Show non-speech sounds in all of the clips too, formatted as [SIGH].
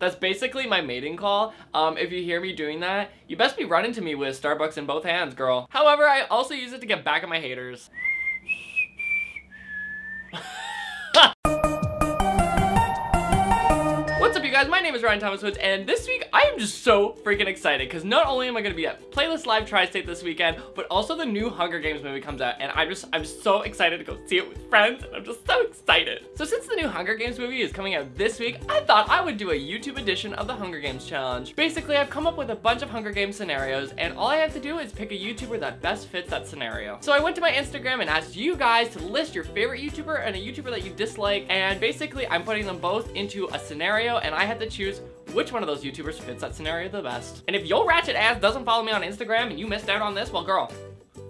That's basically my mating call. Um, if you hear me doing that, you best be running to me with Starbucks in both hands, girl. However, I also use it to get back at my haters. [LAUGHS] What's up you guys, my name is Ryan Thomas Woods and this week I am just so freaking excited because not only am I going to be at Playlist Live Tri-State this weekend, but also the new Hunger Games movie comes out and I'm just, I'm so excited to go see it with friends and I'm just so excited. So since the new Hunger Games movie is coming out this week, I thought I would do a YouTube edition of the Hunger Games challenge. Basically, I've come up with a bunch of Hunger Games scenarios and all I have to do is pick a YouTuber that best fits that scenario. So I went to my Instagram and asked you guys to list your favorite YouTuber and a YouTuber that you dislike and basically I'm putting them both into a scenario and I had to choose which one of those YouTubers fits that scenario the best. And if your ratchet ass doesn't follow me on Instagram and you missed out on this, well girl,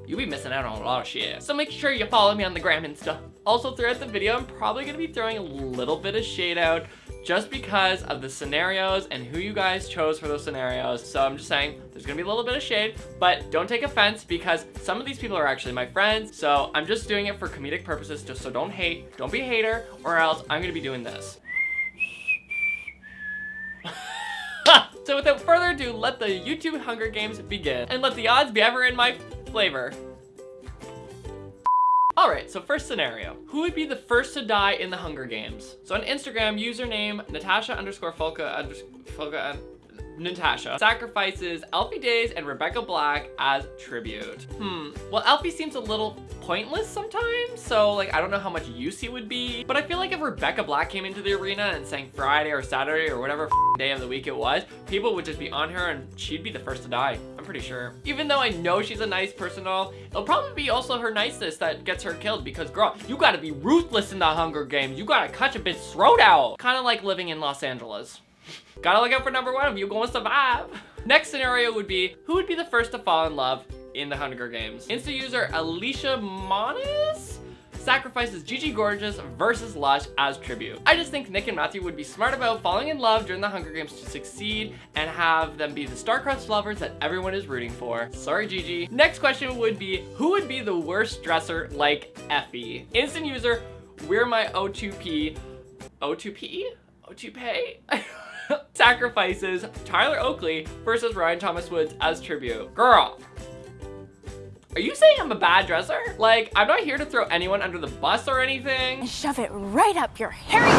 you be missing out on a lot of shit. So make sure you follow me on the gram and stuff. Also throughout the video, I'm probably gonna be throwing a little bit of shade out just because of the scenarios and who you guys chose for those scenarios. So I'm just saying there's gonna be a little bit of shade, but don't take offense because some of these people are actually my friends. So I'm just doing it for comedic purposes, just so don't hate, don't be a hater, or else I'm gonna be doing this. [LAUGHS] so without further ado, let the YouTube Hunger Games begin. And let the odds be ever in my flavor. Alright, so first scenario. Who would be the first to die in the Hunger Games? So on Instagram, username Natasha underscore Folka underscore Folka Natasha sacrifices Alfie Deyes and Rebecca Black as tribute. Hmm, well Alfie seems a little pointless sometimes, so like I don't know how much use he would be, but I feel like if Rebecca Black came into the arena and sang Friday or Saturday or whatever day of the week it was, people would just be on her and she'd be the first to die, I'm pretty sure. Even though I know she's a nice person all, it'll probably be also her niceness that gets her killed because girl, you gotta be ruthless in the Hunger Games, you gotta cut a bitch's throat out. Kinda like living in Los Angeles. Gotta look out for number one if you gonna survive. Next scenario would be, who would be the first to fall in love in the Hunger Games? Insta user Alicia Monis sacrifices Gigi Gorgeous versus Lush as tribute. I just think Nick and Matthew would be smart about falling in love during the Hunger Games to succeed and have them be the star-crossed lovers that everyone is rooting for. Sorry, Gigi. Next question would be, who would be the worst dresser like Effie? Instant user, we're my O2P. O2P? O2Pay? [LAUGHS] sacrifices Tyler Oakley versus Ryan Thomas Woods as tribute. Girl, are you saying I'm a bad dresser? Like, I'm not here to throw anyone under the bus or anything. Shove it right up your hairy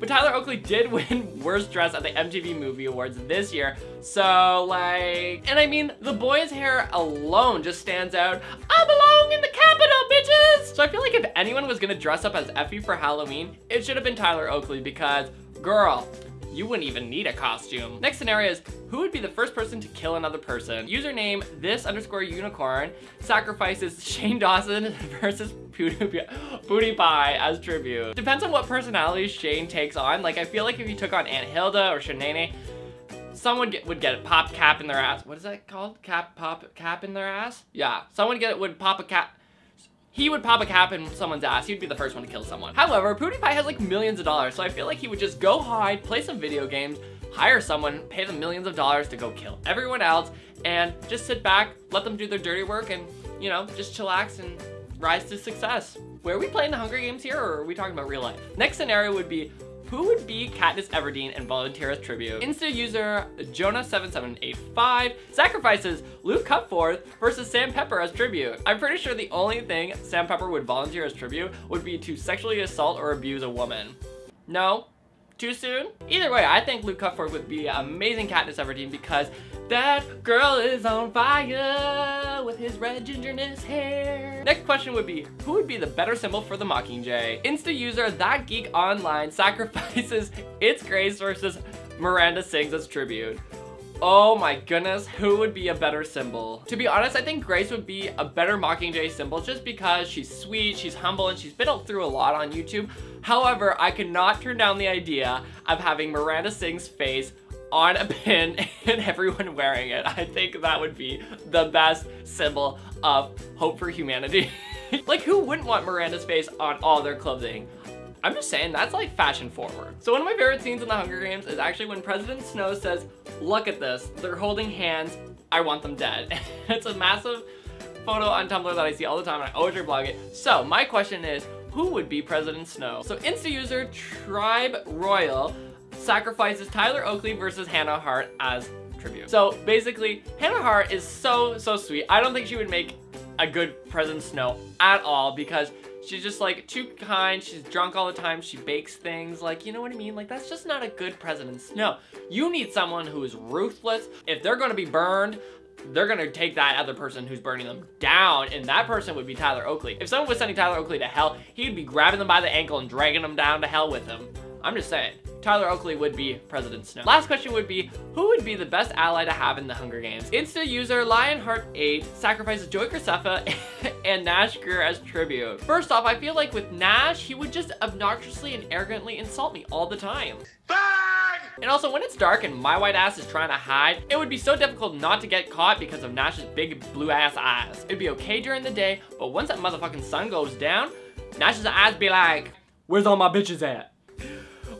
But Tyler Oakley did win Worst Dress at the MTV Movie Awards this year. So, like... And I mean, the boy's hair alone just stands out. I belong in the capital, bitches! So I feel like if anyone was gonna dress up as Effie for Halloween, it should have been Tyler Oakley because, girl, you wouldn't even need a costume. Next scenario is, who would be the first person to kill another person? Username, this underscore unicorn, sacrifices Shane Dawson [LAUGHS] versus Booty Pie as tribute. Depends on what personality Shane takes on. Like, I feel like if you took on Aunt Hilda or Shanae, someone get, would get a pop cap in their ass. What is that called? Cap, pop, cap in their ass? Yeah, someone get would pop a cap he would pop a cap in someone's ass. He'd be the first one to kill someone. However, PewDiePie has like millions of dollars, so I feel like he would just go hide, play some video games, hire someone, pay them millions of dollars to go kill everyone else, and just sit back, let them do their dirty work, and, you know, just chillax and rise to success. Where are we playing the Hunger Games here, or are we talking about real life? Next scenario would be, who would be Katniss Everdeen and volunteer as tribute? Insta user Jonah7785 sacrifices Luke Cutforth versus Sam Pepper as tribute. I'm pretty sure the only thing Sam Pepper would volunteer as tribute would be to sexually assault or abuse a woman. No? Too soon? Either way, I think Luke Cutforth would be amazing Katniss Everdeen because that girl is on fire with his red gingerness hair. Next question would be, who would be the better symbol for the Mockingjay? Insta user That Geek Online [LAUGHS] sacrifices It's Grace versus Miranda Sings as tribute. Oh my goodness, who would be a better symbol? To be honest, I think Grace would be a better Mockingjay symbol just because she's sweet, she's humble, and she's been through a lot on YouTube. However, I could not turn down the idea of having Miranda Sings' face on a pin [LAUGHS] and everyone wearing it. I think that would be the best symbol of hope for humanity. [LAUGHS] like who wouldn't want Miranda's face on all their clothing? I'm just saying, that's like fashion forward. So one of my favorite scenes in the Hunger Games is actually when President Snow says, look at this, they're holding hands, I want them dead. [LAUGHS] it's a massive photo on Tumblr that I see all the time and I always reblog it. So my question is, who would be President Snow? So Insta user Tribe Royal sacrifices Tyler Oakley versus Hannah Hart as tribute. So basically, Hannah Hart is so, so sweet. I don't think she would make a good President Snow at all because she's just like too kind. She's drunk all the time. She bakes things like, you know what I mean? Like that's just not a good President Snow. You need someone who is ruthless. If they're gonna be burned, they're gonna take that other person who's burning them down, and that person would be Tyler Oakley. If someone was sending Tyler Oakley to hell, he'd be grabbing them by the ankle and dragging them down to hell with him. I'm just saying. Tyler Oakley would be President Snow. Last question would be, who would be the best ally to have in the Hunger Games? Insta user Lionheart8 sacrifices Joey Graceffa [LAUGHS] and Nash Grier as tribute. First off, I feel like with Nash, he would just obnoxiously and arrogantly insult me all the time. And also, when it's dark and my white ass is trying to hide, it would be so difficult not to get caught because of Nash's big blue ass eyes. It'd be okay during the day, but once that motherfucking sun goes down, Nash's eyes be like, where's all my bitches at?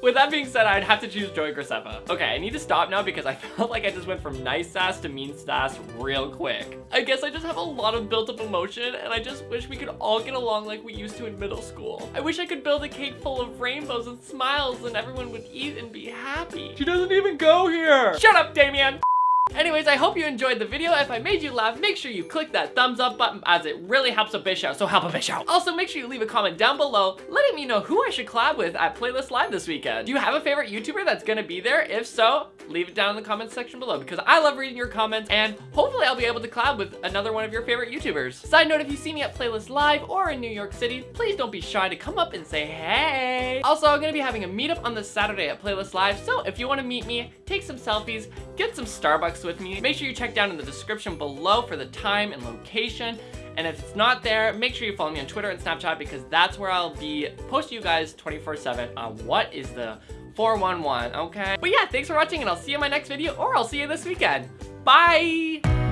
With that being said, I'd have to choose Joey Graceffa. Okay, I need to stop now because I [LAUGHS] felt like I just went from nice sass to mean sass real quick. I guess I just have a lot of built up emotion and I just wish we could all get along like we used to in middle school. I wish I could build a cake full of rainbows and smiles and everyone would eat and be happy. She doesn't even go here. Shut up, Damien. Anyways, I hope you enjoyed the video. If I made you laugh, make sure you click that thumbs up button as it really helps a bitch out, so help a bitch out. Also, make sure you leave a comment down below letting me know who I should collab with at Playlist Live this weekend. Do you have a favorite YouTuber that's gonna be there? If so, leave it down in the comments section below because I love reading your comments and hopefully I'll be able to collab with another one of your favorite YouTubers. Side note, if you see me at Playlist Live or in New York City, please don't be shy to come up and say hey. Also, I'm gonna be having a meetup on this Saturday at Playlist Live, so if you wanna meet me, take some selfies, get some Starbucks with me, make sure you check down in the description below for the time and location. And if it's not there, make sure you follow me on Twitter and Snapchat because that's where I'll be posting you guys 24-7 on what is the 411, okay? But yeah, thanks for watching and I'll see you in my next video or I'll see you this weekend. Bye!